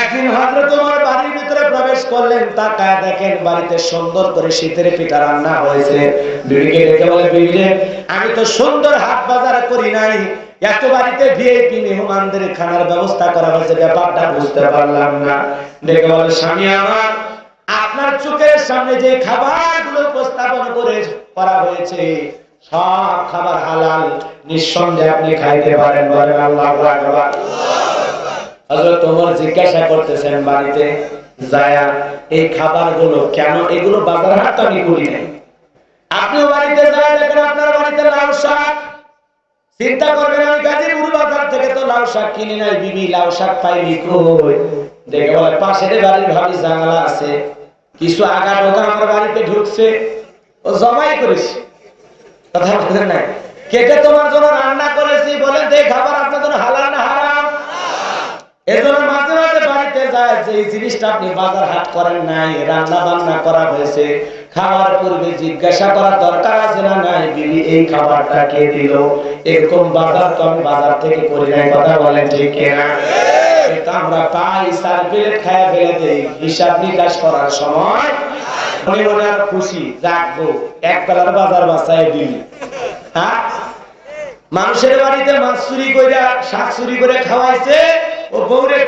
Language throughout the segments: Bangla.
একদিন হযরত ওমর বাড়ির ভিতরে প্রবেশ করলেন তাকায় দেখেন বাড়িতে সুন্দর করে শীতের পিঠা রান্না হয়েছে। বিবিকে ডেকে বলে বিবি রে, আমি তো সুন্দর হাট বাজার করি নাই। এত বাড়িতে ভিআইপি মেহমানদের খানার ব্যবস্থা করা হয়েছে ব্যাপারটা বুঝতে পারলাম না। ডেকে বলে স্বামী আমার আপনার চোখের সামনে যে খাবারগুলো উপস্থাপন করে করা হয়েছে সব খাবার হালাল। নিঃসন্দেহে আপনি খাইতে পারেন বলেন আল্লাহু আকবার। ওমর জিজ্ঞাসা করতেছেন, বাড়িতে যায়া এই খাবারগুলো কেন? এগুলো বাজার হাট আমি করি নাই। আপনিও বাড়িতে যায় দেখেন আপনার বাড়িতে শাক। চিন্তা করবেন, আমি গাজীপুর বাজার থেকে তো শাক কিনি নাই, বিবি শাক পাইনি কই? দেখে বলে, পাশের বাড়ির ভাবি আছে, কিছু আগা ঢোকা আমার বাড়িতে ঢুকছে। ও জমাই করেছে কথা বলতেন না কেটে তোমার জন্য রান্না করেছি বলে এই খাবার আপনার জন্য হালাল না হারাম এজন্য মাঝে মাঝে বাড়িতে যায় যে এই জিনিসটা আপনি বাজার হাট করেন নাই রান্না বান্না করা হয়েছে খাওয়ার পূর্বে জিজ্ঞাসা করার দরকার আছে না নাই? বিবি এই খাবারটা কে দিল? এরকম বাজার তো আমি বাজার থেকে করি নাই কথা বলেন ঠিক কিনা? আমরা পাই সার্ভিলেট খায়া ফেলে দেই হিসাব নিকাশ করার সময় মনে মনে আর খুশি রাখব এক বেলার বাজার বাসায় দিলি হ্যাঁ? মানুষের বাড়িতে মাছ চুরি করে শাক চুরি করে খাওয়াইছে ও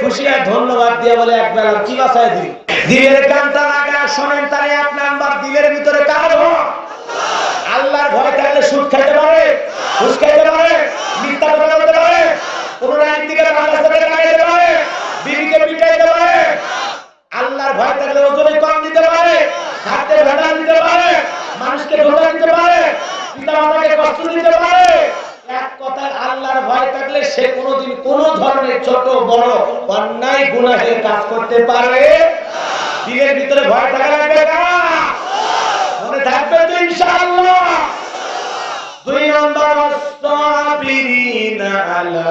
খুশি ধন্যবাদ দিয়ে বলে, এক বেলা কি বাসায় দিল দিলের শোনেন, তারে এক নাম্বার দিলের ভিতরে কার? আল্লাহর ভয় থাকলে খাইতে পারে খাইতে পারে, মিথ্যা কথা বলতে পারে, কোন লাগাইতে পারে, বিবিকে পারে। আল্লাহর ভয় থাকলে ওজনে কম দিতে পারে হাতে ভেড়া দিতে পারে, মানুষকে ধোকা দিতে পারে পিতা মাতাকে কষ্ট দিতে পারে এক কথায় আল্লাহর ভয় থাকলে সে কোনোদিন কোন ধরনের ছোট, বড়, অন্যায়, গুনাহের কাজ করতে পারে দিলের ভিতরে ভয় থাকা লাগবে মনে থাকবে তো ইনশাআল্লাহ। দুই নম্বর সাবিরিনা আলা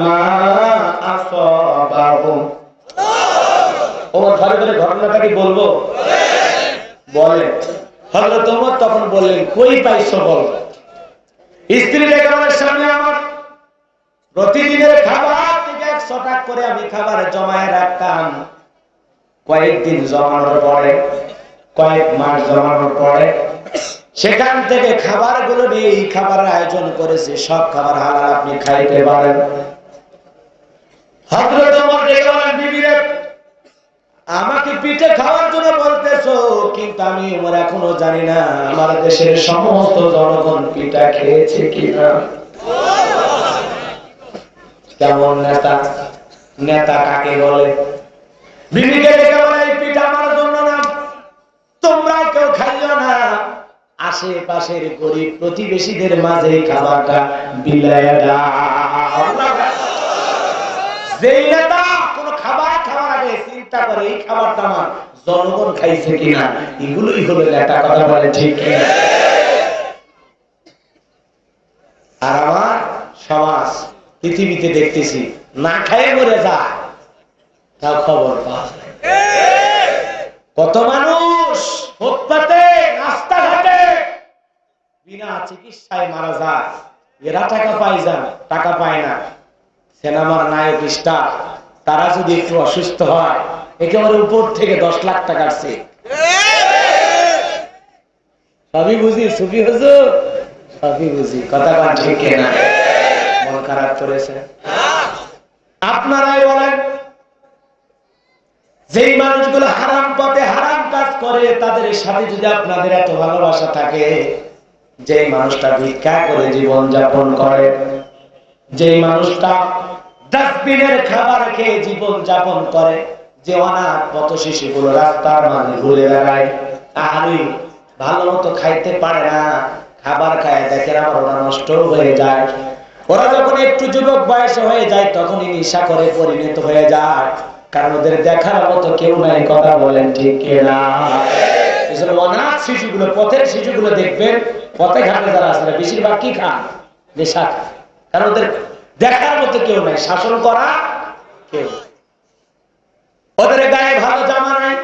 মা আসাবাহুম। ও ঘরে ঘরে ঘটনাটা কি বলব? বলে হযরত ওমর তখন বললেন, কই পাইছো বল? স্ত্রী লেখাবার সামনে আমার প্রতিদিনের খাবার থেকে একশো টাকা করে আমি খাবার জমায় রাখতাম। কয়েকদিন জমানোর পরে, কয়েক মাস জমানোর পরে, সেখান থেকে খাবারগুলো নিয়ে এই খাবারের আয়োজন করেছে। সব খাবার হালাল আপনি খাইতে পারেন। আমাকে পিঠে খাওয়ার জন্য বলতেছো, কিন্তু আমি ওমর এখনও জানি না, আমার দেশের সমস্ত জনগণ পিঠা খেয়েছে কিনা। কেমন নেতা নেতা কাকে বলে? আশেপাশের গরিব প্রতিবেশীদের মাঝে খাবারটা নেতা কোন খাবার খাওয়ার আগে চিন্তা করে, এই খাবারটা আমার জনগণ খাইছে কিনা? এগুলোই হলো নেতা, কথা বলে ঠিক আর আমার পৃথিবীতে দেখতেছি, না খাই মরে যায়। তাও খবর পাওয়া যায়। কত মানুষ ফুটপাতে, রাস্তাঘাটে বিনা চিকিৎসায় মারা যায়। এরা টাকা পায় যান টাকা পায় না। সিনেমার নায়ক, স্টার, তারা যদি একটু অসুস্থ হয়, একেবারে উপর থেকে দশ লাখ টাকার চেক সবই বুঝি, সুফি হুজুর? সবই বুঝি, কথা কান ঠিক না মন খারাপ করেছে আপনারাই বলেন, যেই মানুষগুলো হারাম পথে হারাম কাজ করে, তাদের সাথে যদি আপনাদের এত ভালোবাসা থাকে যে মানুষটা ভিক্ষা করে জীবন যাপন করে যে মানুষটা ডাস্টবিনের খাবার খেয়ে জীবন যাপন করে, যে অনাথ পথ শিশুগুলো রাস্তার মাঝে ঘুরে বেড়ায় আহারি ভালো মতো খাইতে পারে না, খাবার খায়, দেখেন আবার ওরা নষ্ট হয়ে যায়। ওরা যখন একটু যুবক বয়সে হয়ে যায়, তখনই নেশা করে পরিণত হয়ে যায়। কারণ ওদের দেখার মতো কেউ নাই, কথা বলেন ঠিক না অনাথ শিশুগুলো, পথের শিশুগুলো দেখবেন, পথে ঘাটে যারা আছে বেশিরভাগ কি খান? নেশা কারণ ওদের দেখার মতো কেউ নাই, শাসন করা কেউ ওদের গায়ে ভালো জামা নাই,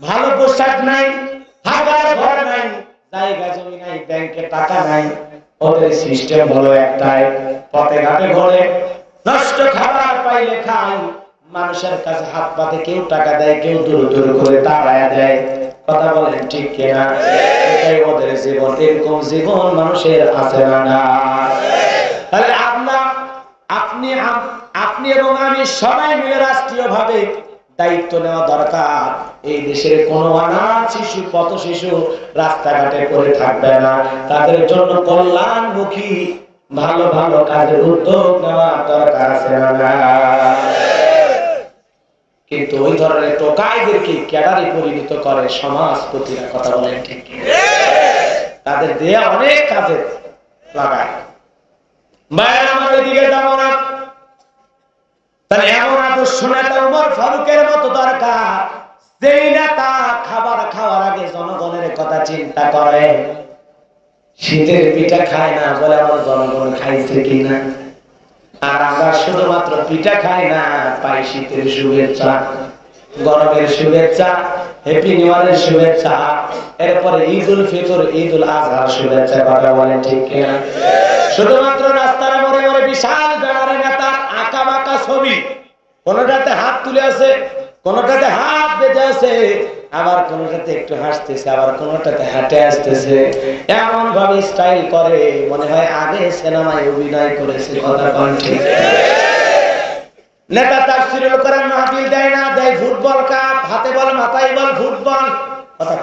ভালো পোশাক নাই হাগার ঘর নাই, জায়গা জমি নাই, ব্যাংকে টাকা নাই। ওদের সিস্টেম হলো একটাই, পথে ঘাটে ঘরে, নষ্ট খাবার পাইলে খাই। মানুষের কাছে হাত পাতে কেউ টাকা দেয়, কেউ দূর দূর করে তাড়ায়া দেয়। কথা বলেন ঠিক কিনা? এটাই ওদের জীবন, এরকম জীবন মানুষের আছে না না। তাহলে আপনার, আপনি আপনি এবং আমি সবাই মিলে রাষ্ট্রীয় ভাবে দায়িত্ব নেওয়া দরকার। এই দেশের কোন অনাথ শিশু, পথ শিশু রাস্তাঘাটে পড়ে থাকবে না। তাদের জন্য কল্যাণমুখী, ভালো ভালো কাজের উদ্যোগ নেওয়া দরকার আছে না? কিন্তু ওই ধরনের টোকাইদেরকে ক্যাডারে পরিণত করে সমাজপতিরা কথা বলেন ঠিক তাদের দেয়া অনেক কাজে লাগায়। মায়ের আমার ওইদিকে যাব না। তাহলে এমন আদর্শ নেতা ফারুকের মতো দরকার। যেই নেতা খাবার খাওয়ার আগে জনগণের কথা চিন্তা করে, শীতের পিঠা খায় না বলে আমার জনগণ খাইছে কিনা? আর আমরা শুধুমাত্র পিঠা খাই না, পাই শীতের শুভেচ্ছা, গরমের শুভেচ্ছা হ্যাপি নিউ ইয়ারের শুভেচ্ছা, এরপরে ঈদ উল ফিতর ঈদ উল আজহার শুভেচ্ছা কথা বলেন ঠিক কিনা? শুধুমাত্র রাস্তার মোড়ে মোড়ে বিশাল ব্যানারে নেতার আঁকা বাঁকা ছবি কোনটাতে হাত তুলে আছে, কোনটাতে হাত বেঁধে আছে, আবার কোনটাতে একটু হাসতেছে, আবার কোনটাতে হাঁটে আসতেছে। এমন ভাবে স্টাইল করে, মনে হয় আগে সিনেমায় অভিনয় করেছে, কথা কোন ঠিক। নেতা তাফসিরুল কোরআন মাহফিল দেয় না, দেয় ফুটবল কাপ, হাতে বল, মাথায় বল, ফুটবল। কথা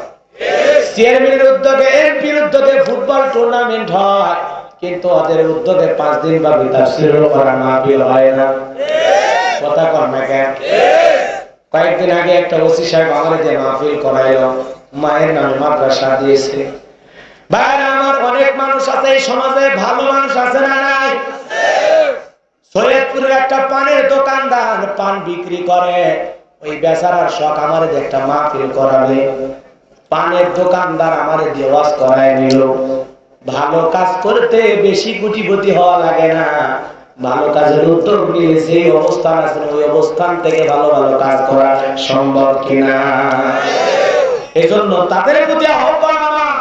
চেয়ারম্যানের উদ্যোগে, এমপির উদ্যোগে ফুটবল টুর্নামেন্ট হয়। কিন্তু ওদের উদ্যোগে পাঁচ দিন বা তাফসিরুল কোরআন মাহফিল হয় না। কথা কর না কেন? কয়েকদিন আগে একটা ওসি সাহেব আমার দিয়ে মাহফিল করাইলো। মায়ের নামে মাদ্রাসা দিয়েছে। বাইরে আমার অনেক মানুষ আছে, এই সমাজে ভালো মানুষ আছে না নাই? সৈয়দপুরের একটা পানের দোকানদার পান বিক্রি করে। ওই বেচারার শখ আমার একটা মাহফিল করাবে। পানের দোকানদার আমার দিয়ে ওয়াজ করায় নিল। ভালো কাজ করতে বেশি কোটিপতি হওয়া লাগে না। ভালো কাজের উদ্যোগ নিয়ে যে অবস্থান আছে, ওই অবস্থান থেকে ভালো ভালো কাজ করা সম্ভব কিনা? এজন্য তাদের প্রতি আহ্বান আমার,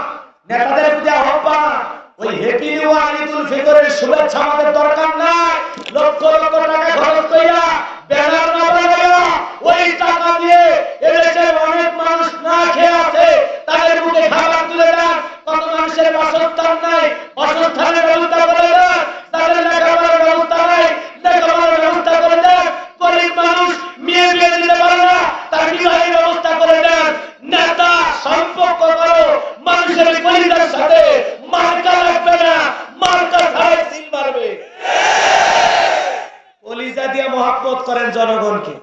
নেতাদের প্রতি আহ্বান। তাদের মুখে খাবার তুলে দেন। কত মানুষের বাসস্থান নাই, বাসস্থানের ব্যবস্থা করে দেন তাদের লেখাপড়ার ব্যবস্থা নাই লেখাপড়ার ব্যবস্থা করে দেন গরিব মানুষ মেয়ে বিয়ে দিতে পারে না তার বিবাহের ব্যবস্থা করে দেন নেতা সম্পর্ক করো মানুষের পরিবারের সাথে মার্কা লাগবে না মার্কা ছাড়াই সিল মারবে কলিজা দিয়ে মহাব্বত করেন জনগণকে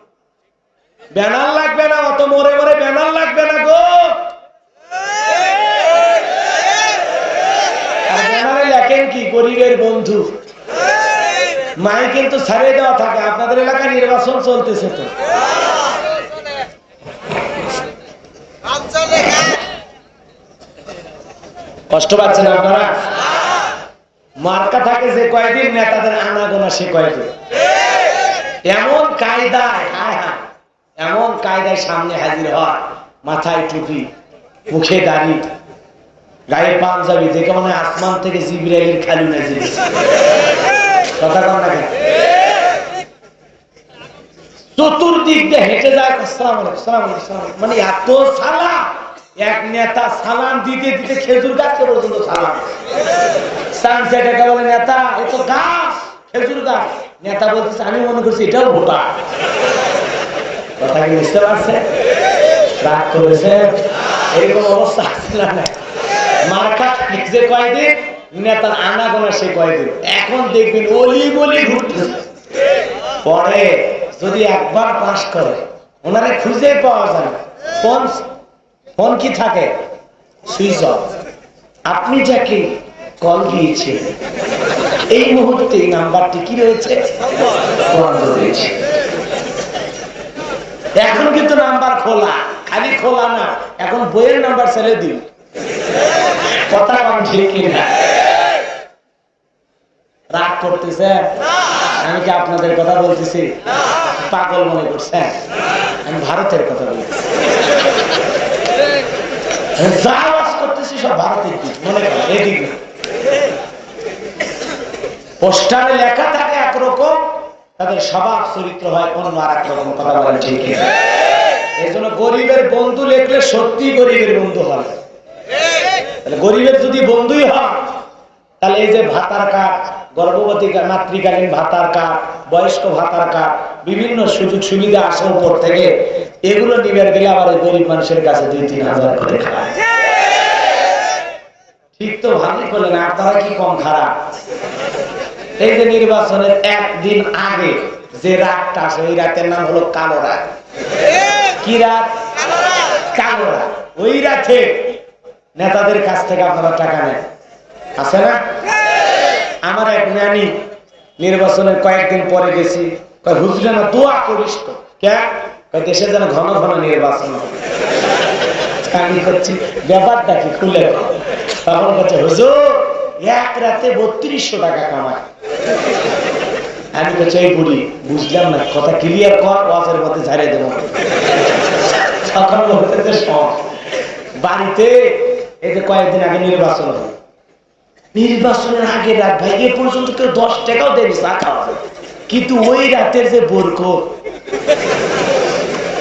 ব্যানার লাগবে না, অত মরে মরে ব্যানার লাগবে না গো। আর ব্যানারে লেখেন কি, গরিবের বন্ধু। মাই কিন্তু ছাড়িয়ে দেওয়া থাকে, আপনাদের এলাকায় নির্বাচন চলতেছে তো। কষ্ট পাচ্ছেন আপনারা? মার্কা থাকে যে কয়দিন, নেতাদের আনাগোনা সে কয়দিন। এমন কায়দায়, হায় হায়। এমন কায়দায় সামনে হাজির হয়, মাথায় টুপি, মুখে দাড়ি, গায়ে পাঞ্জাবি, দেখে মনে আসমান থেকে জিবিরাইলের খালি নাজির কথা কন না? চতুর্দিক দিয়ে হেঁটে যায়। মানে এত সালাম, এক নেতা সালাম দিতে দিতে খেজুর পর্যন্ত সালাম বলে, নেতা গাছ, খেজুর গাছ নেতা বলতেছে, আমি মনে করছি এটাও ভোটা কথা কি বুঝতে পারছে? রাগ করেছে? এরকম অবস্থা আছে না? মার্কা যে কয়দিন? নেতার আনাগোনা সে কয়দিন? এখন দেখবেন অলি বলি ঘুরতেছে। পরে যদি একবার পাস করে, ওনারে খুঁজে পাওয়া যায় ফোন ফোন কি থাকে? Switch off. আপনি যাকে কল দিয়েছে এই মুহূর্তে নাম্বারটি কি রয়েছে? বন্ধ রয়েছে এখন কিন্তু নাম্বার খোলা। খালি খোলা না, এখন বইয়ের নাম্বার ছেলে দিন কথা কম ঠিক কিনা রাগ করতেছে? আমি কি আপনাদের কথা বলতেছি? পাগল মনে করছেন আমি ভারতের কথা বলতেছি। যা আওয়াজ করতেছি সব ভারতের দিক, মনে করেন পোস্টারে লেখা থাকে একরকম তাদের স্বভাব চরিত্র হয় অন্য আর এক রকম কথা বলেন ঠিক এই জন্য গরিবের বন্ধু লেখলে সত্যি গরিবের বন্ধু তাহলে গরিবের যদি বন্ধুই হয়, তাহলে এই যে ভাতার কার্ড গর্ভবতী মাতৃকালীন ভাতার কার্ড বয়স্ক ভাতার কার্ড বিভিন্ন সুযোগ সুবিধা আসে উপর থেকে, এগুলো নিবের গেলে আবার গরিব মানুষের কাছে দুই, তিন হাজার করে খায়। ঠিক তো ভালোই করলেন, আপনারা কি কম খারাপ? এই যে নির্বাচনের একদিন আগে যে রাতটা আসে ওই রাতের নাম হলো কালো রাত। কি রাত? কালো রাত। ওই রাতে নেতাদের কাছ থেকে আপনারা টাকা নেন। আছে না? আমার এক নানি নির্বাচনের কয়েকদিন পরে গেছি। হুজুর দোয়া করিস তো। দেশে যেন ঘন ঘন নির্বাচন। আমি করছি, ব্যাপারটা কি খুলে। তখন বলছে, হুজুর, এক রাতে বত্রিশশো টাকা কামায় আমি বলছি এই বুড়ি, বুঝলাম না, কথা ক্লিয়ার কর, ওয়াজের ঝাড়িয়ে দেবো। বাড়িতে কয়েকদিন আগে নির্বাচন নির্বাচনের আগে রাত ভাই এ পর্যন্ত কেউ দশ টাকাও চা খাওয়া কিন্তু ওই রাতের যে বরক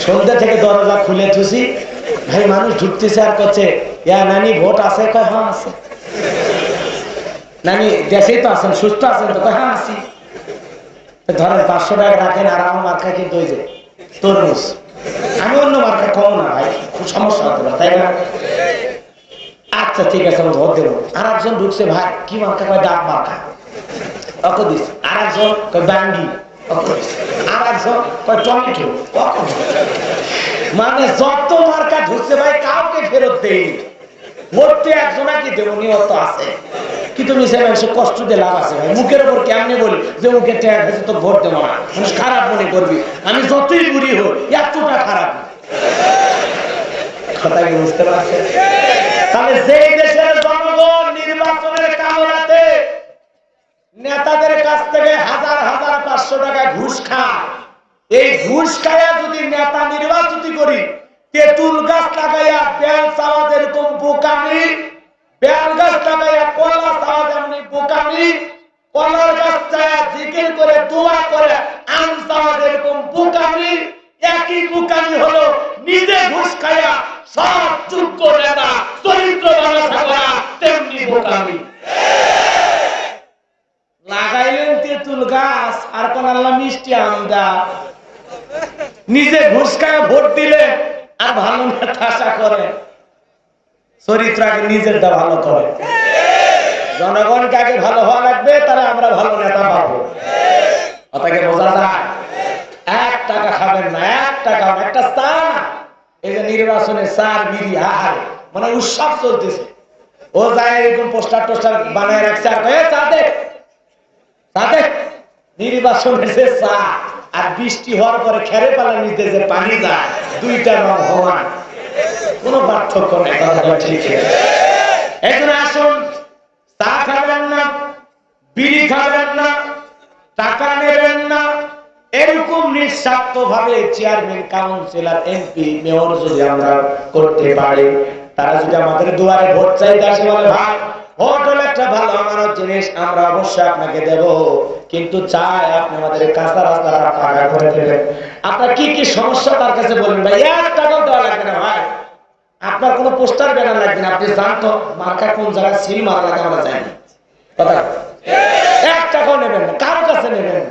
সন্ধ্যা থেকে দরজা খুলে থুসি, ভাই মানুষ ঢুকতেছে আর করছে ইয়া নানি, ভোট আছে? কয় হ্যাঁ আছে। নানি, দেশেই তো আছেন, সুস্থ আছেন তো হ্যাঁ আছি? ধরেন পাঁচশো টাকা রাখেন আর আমার মার্কা কিন্তু ওই যে তরমুজ। আমি অন্য মার্কা কম না ভাই খুব সমস্যা হতে তাই না? আচ্ছা ঠিক আছে আমি ভোট দেবো। আর একজন ঢুকছে, ভাই, কি মার্কা? কয় ডাক মার্কা। অক দিস। আর একজন কয় দিস। আর একজন কয় টমেটো। মানে যত মার্কা ঢুকছে, ভাই, কাউকে ফেরত দেই ভোটতে একজনাকে দেবো নিয়ত আছে। নেতাদের কাছ থেকে হাজার হাজার পাঁচশো টাকা ঘুষ খায় এই ঘুষ খায়া যদি নেতা নির্বাচিত করি তেঁতুল গাছ লাগাইয়া বেল চাওয়া যেরকম বোকামি বেল গাছ লাগাইয়া কলা চাওয়া যেমনি বোকামি কলার গাছ চায়া জিকির করে দোয়া করে একই হলো, নিজে ঘুষ খায়া সব চরিত্র তেমনি লাগাইলেন তেঁতুল গাছ, আর কোন আল্লাহ মিষ্টি আমদা নিজে ঘুষ খায় ভোট দিলে আর ভালো নেতা আশা করে। চরিত্র আগে নিজেরটা ভালো করে। জনগণকে আগে ভালো হওয়া লাগবে তারা আমরা ভালো নেতা পাবো। কথাকে বোঝা যায়, এক টাকা খাবেন না, এক টাকা একটা চা এই যে নির্বাচনে চার বিড়ি হার মানে উৎসব চলতেছে। ও যায় এরকম পোস্টার টোস্টার বানায় রাখছে আর কয়ে চা দে যে চা, আর বৃষ্টি হওয়ার পরে খেরে পালা নিতে যে পানি যায়, দুইটা রং সমান কোন পার্থক্য নেই ঠিক এখন আসুন এরকম নিঃস্বার্থ ভাবে চেয়ারম্যান, কাউন্সিলর, এমপি, মেয়র যদি আমরা করতে পারি, তারা যদি আমাদের দুয়ারে ভোট চাইতে আসে বলে, ভাই, ভোট হলো একটা ভালো আমানত জিনিস আমরা অবশ্যই আপনাকে দেব। কিন্তু চাই আপনি আমাদের কাঁচা ফাঁকা করে দেবেন। আপনার কি কি সমস্যা তার কাছে বলবেন, ভাই এক টাকাও দেওয়া লাগবে না, ভাই। আপনার কোনো পোস্টার ব্যানার লাগবে না, আপনি জানতো মার্কা কোন জায়গায় লাগে, আমরা জানি। কথা। এক টাকাও নেবেন না, কারও কাছে নেবেন না।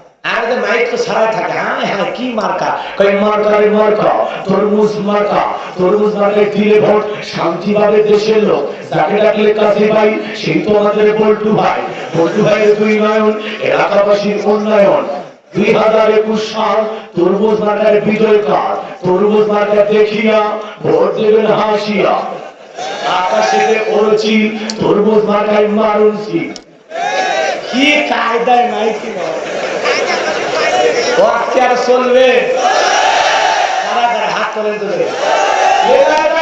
আর যে মাইক তো ছাড়াই থাকে হ্যাঁ হ্যাঁ কি মার্কা? কই মার্কারে মার্কা, তরমুজ মার্কা, তরমুজ মার্কায় দিলে ভোট শান্তি পাবে দেশের লোক। যাকে ডাকলে কাছে ভাই, সেই তো আমাদের বল্টু ভাই। বল্টু ভাইয়ের দুই নয়ন, এলাকাবাসীর উন্নয়ন। দুই হাজার একুশ সাল তরমুজ মার্কার বিজয় কার? তরমুজ মার্কা দেখিয়া ভোট দেবেন হাসিয়া। আকাশেতে ওরছি তরমুজ মার্কায় মারুনছি কি কায়দায় নাই কি নয়? ও আজকে আর চলবে হাত তোলেন তো দেখি। লিল্লাহি তাকবীর।